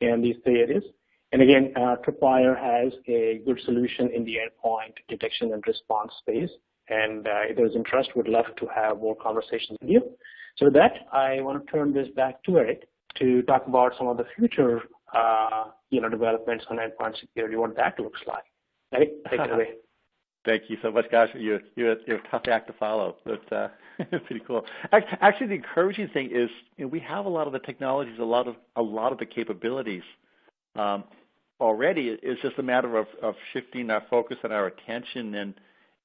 in these areas. And again, uh, Tripwire has a good solution in the endpoint detection and response space. And uh, if there's interest, we'd love to have more conversations with you. So with that, I want to turn this back to Eric to talk about some of the future uh, you know, developments on endpoint security, what that looks like. Eric, take it away. Thank you so much, Gosh. You're, you're, you're a tough act to follow, but uh, pretty cool. Actually, the encouraging thing is you know, we have a lot of the technologies, a lot of a lot of the capabilities um, already. It's just a matter of, of shifting our focus and our attention and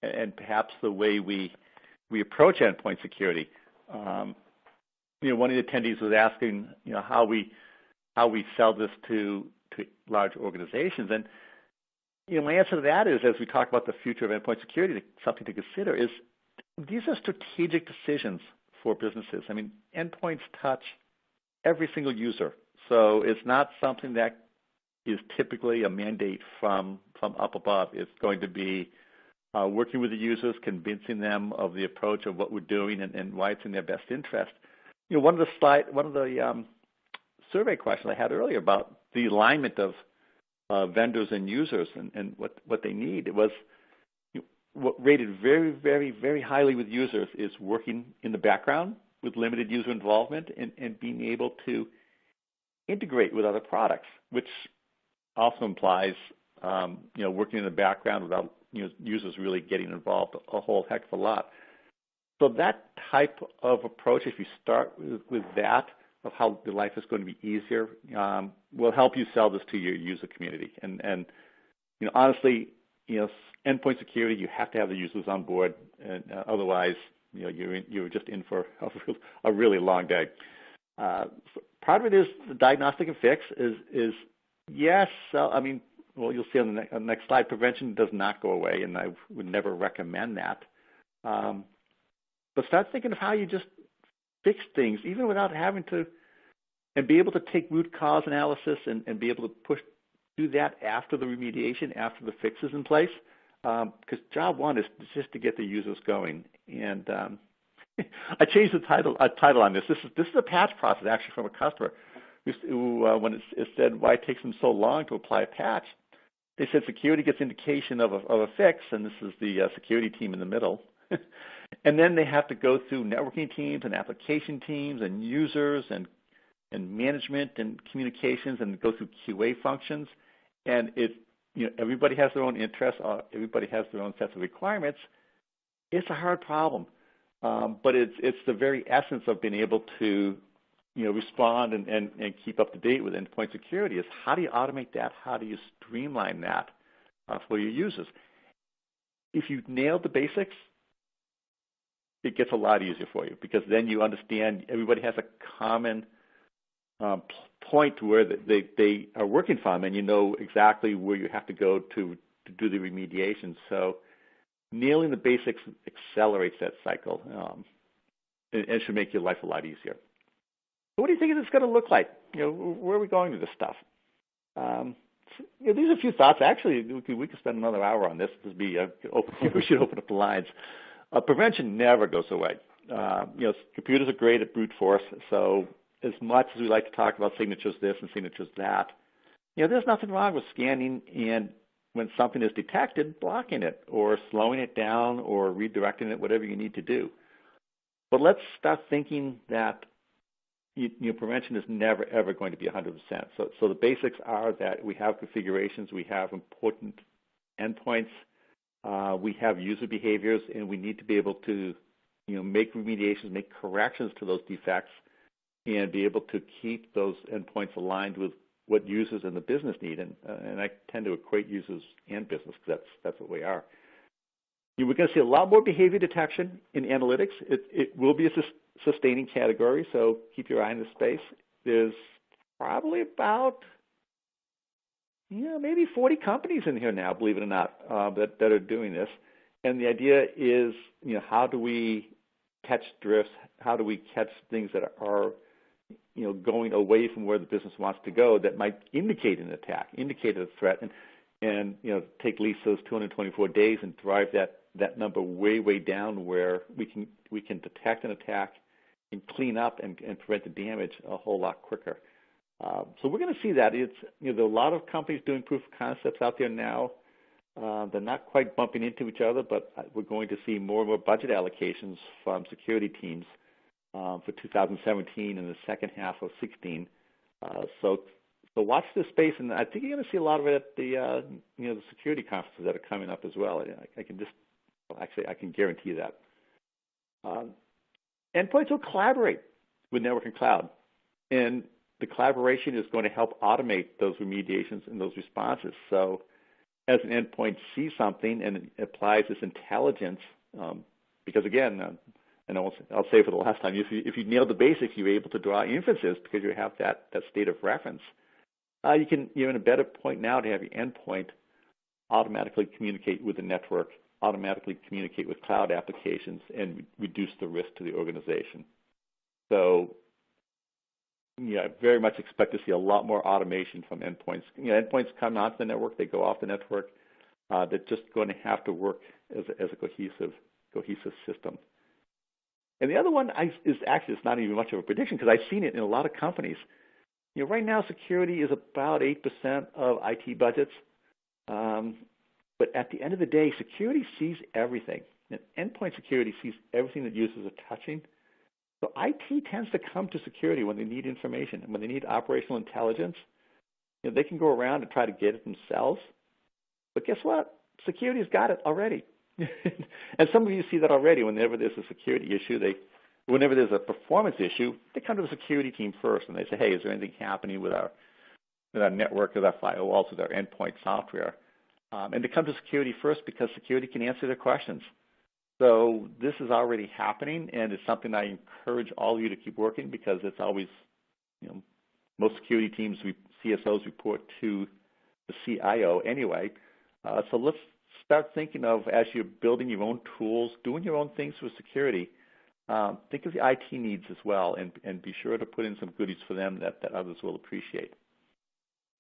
and perhaps the way we we approach endpoint security. Um, you know, one of the attendees was asking, you know, how we how we sell this to to large organizations. And you know, my answer to that is, as we talk about the future of endpoint security, something to consider is these are strategic decisions for businesses. I mean, endpoints touch every single user, so it's not something that is typically a mandate from from up above. It's going to be uh, working with the users, convincing them of the approach of what we're doing and, and why it's in their best interest. You know, one of the slide, one of the um, survey questions I had earlier about the alignment of uh, vendors and users and, and what, what they need. It was what rated very, very, very highly with users is working in the background with limited user involvement and, and being able to integrate with other products, which also implies um, you know working in the background without you know, users really getting involved a whole heck of a lot. So that type of approach, if you start with, with that, of how the life is going to be easier um, will help you sell this to your user community. And, and you know, honestly, you know, endpoint security, you have to have the users on board, and uh, otherwise, you know, you're in, you're just in for a, a really long day. Uh, part of it is the diagnostic and fix is is yes. I mean, well, you'll see on the, ne- on the, next slide. Prevention does not go away, and I would never recommend that. Um, but start thinking of how you just fix things even without having to and be able to take root cause analysis and, and be able to push do that after the remediation, after the fix is in place. Because um, job one is just to get the users going. And um, I changed the title uh, title on this. This is this is a patch process actually from a customer who, uh, when it, it, said why it takes them so long to apply a patch, they said security gets indication of a, of a fix, and this is the uh, security team in the middle. and then they have to go through networking teams and application teams and users and and management and communications and go through QA functions. And it you know everybody has their own interests, uh, everybody has their own sets of requirements. It's a hard problem. Um, but it's it's the very essence of being able to you know respond and, and, and keep up to date with endpoint security is how do you automate that? How do you streamline that uh, for your users? If you nail the basics, it gets a lot easier for you because then you understand everybody has a common um, point where they, they are working from and you know exactly where you have to go to, to do the remediation. So nailing the basics accelerates that cycle um, and, and, should make your life a lot easier. What do you think it's going to look like? You know, where are we going with this stuff? Um, you know, these are a few thoughts. Actually, we could, we could spend another hour on this. This be uh, open, we should open up the lines. Uh, prevention never goes away. Uh, you know, computers are great at brute force. So as much as we like to talk about signatures this and signatures that, you know, there's nothing wrong with scanning and when something is detected, blocking it or slowing it down or redirecting it, whatever you need to do. But let's start thinking that you, know, prevention is never, ever going to be 100%. So, so the basics are that we have configurations, we have important endpoints, uh, we have user behaviors, and we need to be able to you know, make remediations, make corrections to those defects, and be able to keep those endpoints aligned with what users and the business need, and, uh, and I tend to equate users and business because that's that's what we are. We're going to see a lot more behavior detection in analytics. It, it will be a sus sustaining category, so keep your eye on the space. There's probably about you know, maybe 40 companies in here now, believe it or not, uh, that, that are doing this. And the idea is, you know, how do we catch drifts? How do we catch things that are you know, going away from where the business wants to go that might indicate an attack, indicate a threat, and and you know take Lisa's 224 days and drive that that number way way down where we can we can detect an attack and clean up and, and prevent the damage a whole lot quicker. Uh, so we're going to see that. It's you know there are a lot of companies doing proof of concepts out there now. Uh, they're not quite bumping into each other, but we're going to see more and more budget allocations from security teams uh, for 2017 and the second half of 16. Uh, so, so watch this space, and I think you're going to see a lot of it at the uh, you know the security conferences that are coming up as well. I, I can just actually I can guarantee that. Um, endpoints will collaborate with network and cloud, and the collaboration is going to help automate those remediations and those responses. So, as an endpoint sees something and applies this intelligence, um, because again, uh, and I'll, I'll say for the last time, if you, if you nail the basics, you're able to draw inferences because you have that, that state of reference. Uh, you can, you're in a better point now to have your endpoint automatically communicate with the network, automatically communicate with cloud applications, and reduce the risk to the organization. So, yeah, I very much expect to see a lot more automation from endpoints. You know, endpoints come onto the network, they go off the network. Uh, they're just going to have to work as a, as a cohesive, cohesive system. And the other one is actually it's not even much of a prediction because I've seen it in a lot of companies. You know, right now security is about eight percent of IT budgets, um, but at the end of the day, security sees everything. And endpoint security sees everything that users are touching. So IT tends to come to security when they need information and when they need operational intelligence. You know, they can go around and try to get it themselves. But guess what? Security's got it already. and some of you see that already. Whenever there's a security issue, they, whenever there's a performance issue, they come to the security team first and they say, "Hey, is there anything happening with our with our network, with our firewalls, with our endpoint software?" Um, and they come to security first because security can answer their questions. So this is already happening, and it's something I encourage all of you to keep working because it's always, you know, most security teams, we, CSOs report to the CIO anyway. Uh, so let's start thinking of as you're building your own tools, doing your own things with security, um, think of the IT needs as well and, and be sure to put in some goodies for them that, that others will appreciate.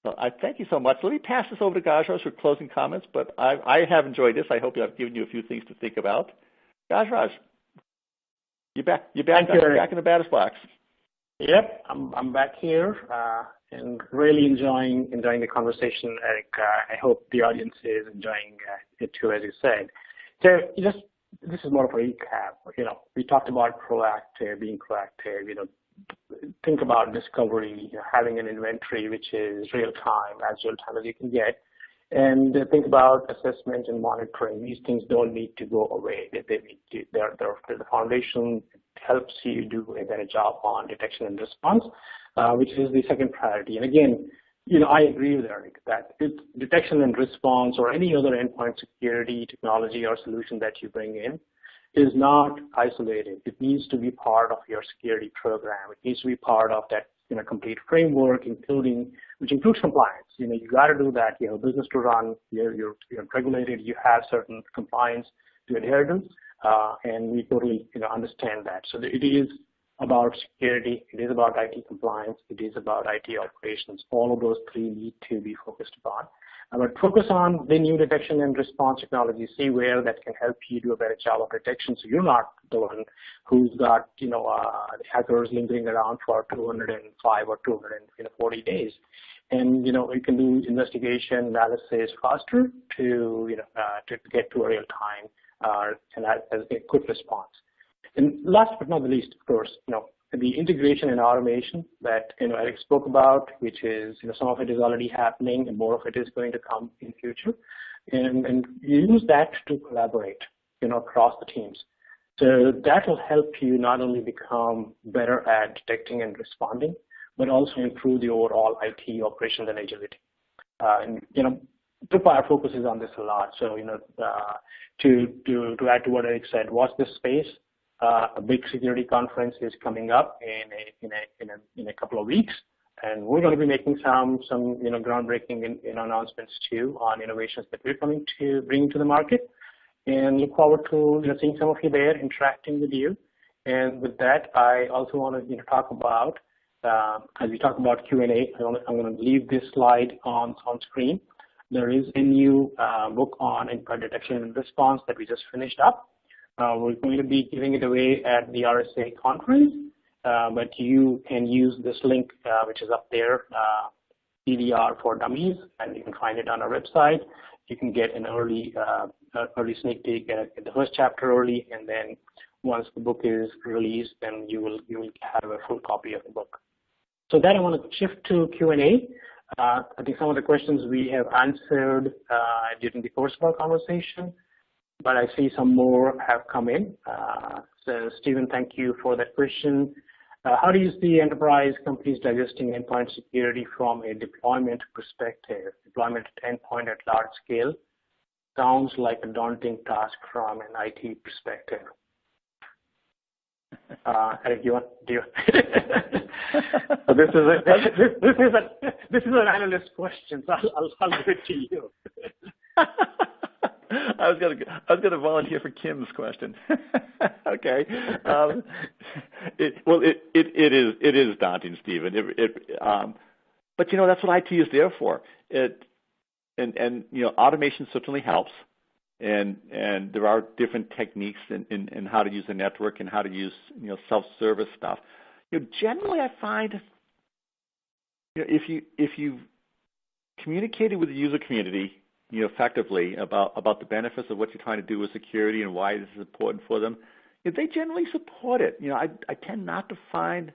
So I thank you so much. Let me pass this over to Gajraj for closing comments, but I, I have enjoyed this. I hope I've given you a few things to think about. Gajraj. you're back? You back? You, back in the batter's box. Yep, I'm I'm back here uh, and really enjoying enjoying the conversation, Eric. Uh, I hope the audience is enjoying uh, it too, as you said. So just this is more of a recap. You know, we talked about proactive, being proactive. You know, think about discovery, having an inventory which is real time, as real time as you can get, and think about assessment and monitoring. These things don't need to go away. They, they need to, they're, they're, the foundation helps you do a better job on detection and response, uh, which is the second priority. And again, you know, I agree with Eric that detection and response or any other endpoint security technology or solution that you bring in is not isolated. It needs to be part of your security program. It needs to be part of that you know, complete framework, including which includes compliance. You know, you got to do that. You have a business to run. You're, you're, you're regulated. You have certain compliance to adhere to, uh, and we totally you know understand that. So it is about security. It is about IT compliance. It is about IT operations. All of those three need to be focused upon. But focus on the new detection and response technology. See where that can help you do a better job of detection. So you're not the one who's got, you know, uh, hackers lingering around for 205 or 240 days. And, you know, you can do investigation analysis faster to, you know, uh, to get to a real time uh, and as a quick response. And last but not the least, of course, you know, the integration and automation that you know Eric spoke about, which is you know some of it is already happening and more of it is going to come in future, and and use that to collaborate you know across the teams. So that will help you not only become better at detecting and responding, but also improve the overall IT operations and agility. Uh, and you know, Tripwire focuses on this a lot. So you know, uh, to to to add to what Eric said, watch this space uh, a big security conference is coming up in a, in a, in a, in a couple of weeks. And we're going to be making some, some you know, groundbreaking in, in announcements too on innovations that we're coming to bring to the market. And look forward to you know, seeing some of you there, interacting with you. And with that, I also want to you know, talk about, uh, as we talk about Q&A, I'm going to leave this slide on, on screen. There is a new uh, book on endpoint detection and response that we just finished up. Uh, we're going to be giving it away at the RSA conference, uh, but you can use this link, uh, which is up there, EDR for Dummies, and you can find it on our website. You can get an early early sneak peek at, the first chapter early, and then once the book is released, then you will you will have a full copy of the book. So then I want to shift to Q&A. Uh, I think some of the questions we have answered uh, during the course of our conversation but I see some more have come in. Uh, so Stephen, thank you for that question. Uh, how do you see enterprise companies digesting endpoint security from a deployment perspective? Deployment endpoint at large scale sounds like a daunting task from an IT perspective. Uh, Eric, you want, do you? so this is a, this, this, is a, this is an analyst question, so I'll, I'll, I'll give it to you. I was gonna I was gonna volunteer for Kim's question. okay. Um, it, well, it, it it is it is daunting, Stephen. It, it um, but you know that's what IT is there for. It and and you know automation certainly helps, and and there are different techniques in, in, in how to use the network and how to use you know self-service stuff. You know, generally I find you know if you if you communicated with the user community you know, effectively about about the benefits of what you're trying to do with security and why this is important for them, they generally support it. You know, I I tend not to find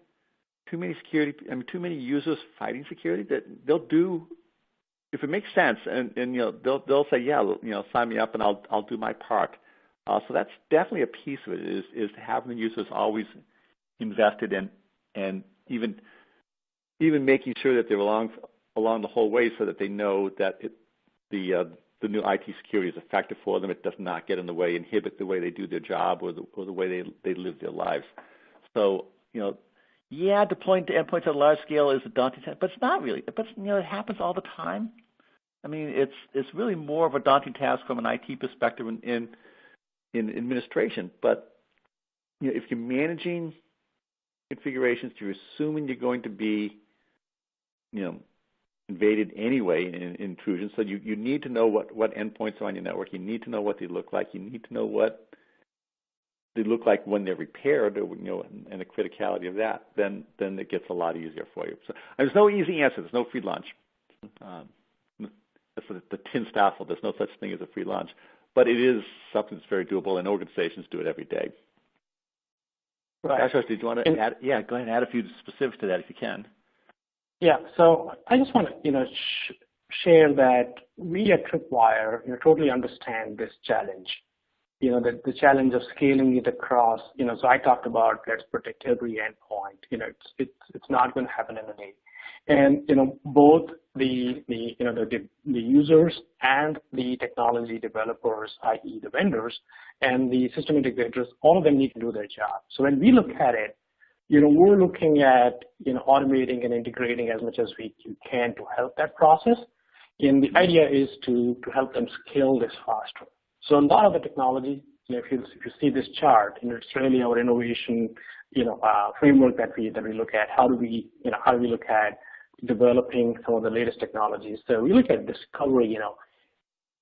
too many security, I mean, too many users fighting security that they'll do if it makes sense, and and you know they'll they'll say yeah, you know, sign me up and I'll I'll do my part. Uh, so that's definitely a piece of it is is having the users always invested in and even even making sure that they're along along the whole way so that they know that it, the uh, the new IT security is effective for them. It does not get in the way, inhibit the way they do their job or the, or the way they, they live their lives. So, you know, yeah, deploying to endpoints at a large scale is a daunting task, but it's not really. But you know, it happens all the time. I mean, it's it's really more of a daunting task from an IT perspective in in, in administration. But you know, if you're managing configurations, you're assuming you're going to be, you know, invaded anyway in, intrusion. So you, you need to know what, what endpoints are on your network. You need to know what they look like. You need to know what they look like when they're repaired, or, you know, and, and the criticality of that, then then it gets a lot easier for you. So there's no easy answer. There's no free lunch. Um, that's the, the TANSTAAFL. There's no such thing as a free lunch, but it is something that's very doable, and organizations do it every day. Right. Josh, did you want to add? Yeah, go ahead and add a few specifics to that if you can. Yeah. So I just want to, you know, sh share that we at Tripwire, you know, totally understand this challenge you know, the, the challenge of scaling it across, you know, so I talked about let's protect every endpoint. You know, it's it's it's not going to happen in a day. And you know, both the the you know the the users and the technology developers, i.e. the vendors, and the system integrators, all of them need to do their job. So when we look at it, you know, we're looking at you know automating and integrating as much as we can to help that process. And the idea is to to help them scale this faster. So a lot of the technology, you know, if you if you see this chart, know, it's really our innovation, you know, uh, framework that we that we look at. How do we, you know, how do we look at developing some of the latest technologies? So we look at discovery, you know,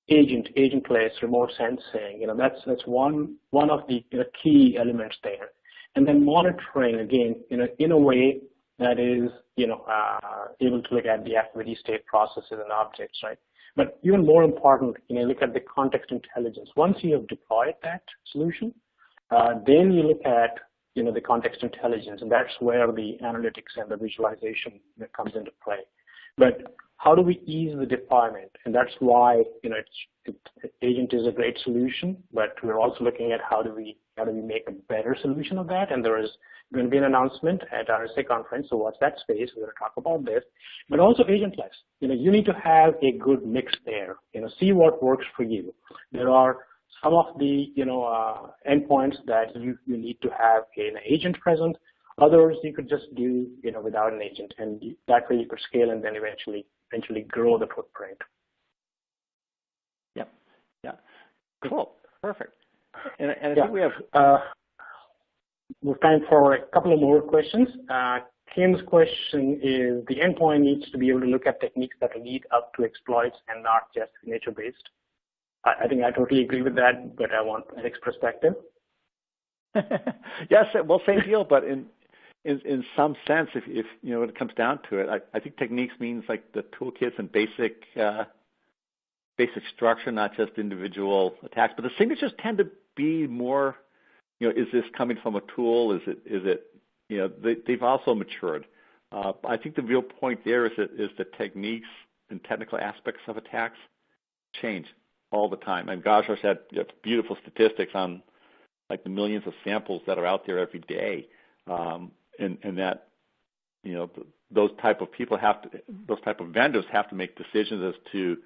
agent, agentless, remote sensing. You know, that's that's one one of the you know, key elements there. And then monitoring again, you know, in a way that is, you know, uh, able to look at the activity state processes and objects, right? But even more important, you know, look at the context intelligence. Once you have deployed that solution, uh, then you look at you know the context intelligence, and that's where the analytics and the visualization comes into play. But how do we ease the deployment? And that's why you know it, agent is a great solution, but we're also looking at how do we how do we make a better solution of that? And there is going to be an announcement at RSA conference, so watch that space. We're going to talk about this, but also agentless. You know, you need to have a good mix there. You know, see what works for you. There are some of the you know uh, endpoints that you, you need to have an agent present. Others you could just do you know without an agent, and that way you could scale and then eventually eventually grow the footprint. Yeah, yeah, cool, perfect. And, and I yeah. think we have uh, we have time for a couple of more questions. Uh, Kim's question is, the endpoint needs to be able to look at techniques that lead up to exploits and not just signature-based. I, I, think I totally agree with that, but I want Eric's perspective. yes, well, same deal, but in, in in some sense, if, if you know when it comes down to it, I, I think techniques means like the toolkits and basic uh, basic structure, not just individual attacks. But the signatures tend to be more you know, is this coming from a tool? Is it, is it, you know, they, they've also matured. Uh, I think the real point there is that is the techniques and technical aspects of attacks change all the time. And Gajos had you know, beautiful statistics on like the millions of samples that are out there every day, um, and, and that you know those type of people have to, those type of vendors have to make decisions as to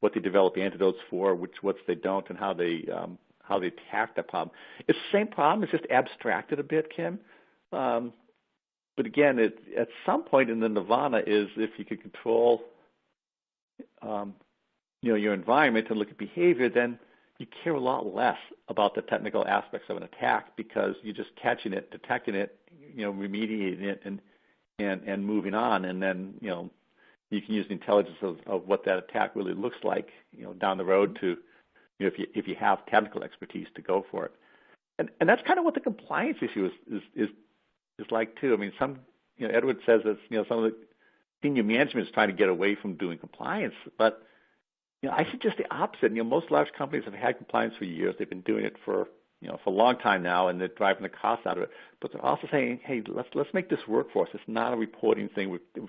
what they develop antidotes for, which what they don't, and how they um, how they attack that problem. It's the same problem. It's just abstracted a bit, Kim. Um, but again, it, at some point in the nirvana is if you could control, um, you know, your environment and look at behavior, then you care a lot less about the technical aspects of an attack because you're just catching it, detecting it, you know, remediating it, and and and moving on, and then you know you can use the intelligence of, of what that attack really looks like, you know, down the road to you know, if you if you have technical expertise to go for it. And and that's kind of what the compliance issue is is is, is like too. I mean, some you know Edward says that you know some of the senior management is trying to get away from doing compliance, but you know I suggest the opposite. You know, most large companies have had compliance for years. They've been doing it for you know for a long time now, and they're driving the cost out of it. But they're also saying, hey, let's let's make this work for us. It's not a reporting thing. We've you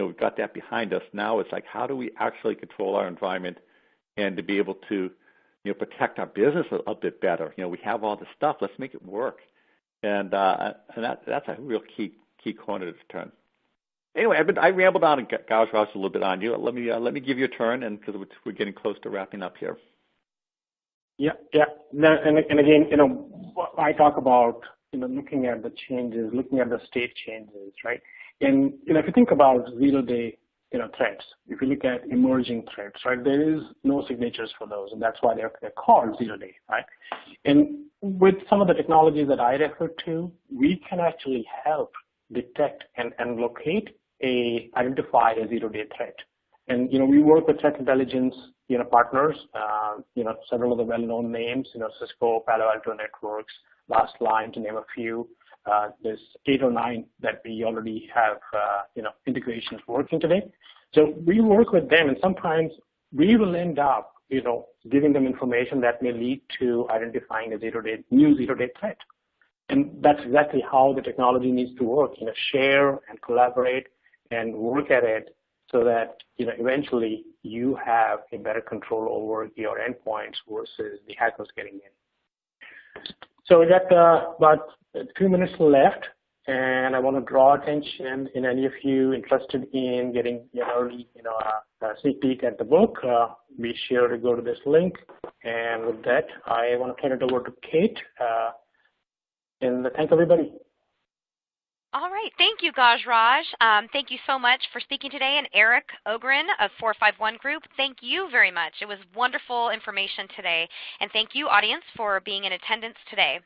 know we've got that behind us. Now it's like how do we actually control our environment and to be able to you know, protect our business a, a bit better. You know, we have all this stuff. Let's make it work. And uh, and that that's a real key key corner to turn. Anyway, I've been, I rambled on and gouged a little bit on you. Let me uh, let me give you a turn, and because we're getting close to wrapping up here. Yeah, yeah. And, and again, you know, I talk about you know looking at the changes, looking at the state changes, right? And you know, if you think about zero-day you know, threats. If you look at emerging threats, right, there is no signatures for those, and that's why they're, they're called zero day, right? And with some of the technologies that I refer to, we can actually help detect and, and locate a identify a zero day threat. And you know, we work with threat intelligence, you know, partners, uh, you know, several of the well-known names, you know, Cisco, Palo Alto Networks, Lastline to name a few. Uh, there's eight or nine that we already have, uh, you know, integrations working today. So we work with them, and sometimes we will end up, you know, giving them information that may lead to identifying a zero-day new zero-day threat. And that's exactly how the technology needs to work. You know, share and collaborate and work at it so that you know eventually you have a better control over your endpoints versus the hackers getting in. So we got uh, about two minutes left, and I want to draw attention in any of you interested in getting an early, you know, a, a sneak peek at the book. Uh, be sure to go to this link. And with that, I want to turn it over to Kate. Uh, and thank everybody. All right. Thank you, Gajraj. Um, thank you so much for speaking today. And Eric Ogren of 451 Group, thank you very much. It was wonderful information today. And thank you, audience, for being in attendance today.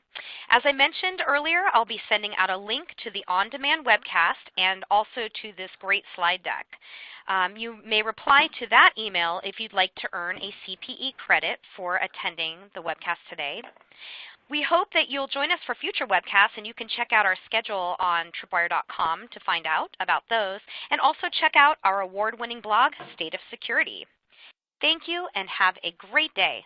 As I mentioned earlier, I'll be sending out a link to the on-demand webcast and also to this great slide deck. Um, you may reply to that email if you'd like to earn a CPE credit for attending the webcast today. We hope that you'll join us for future webcasts, and you can check out our schedule on tripwire.com to find out about those, and also check out our award-winning blog, State of Security. Thank you, and have a great day.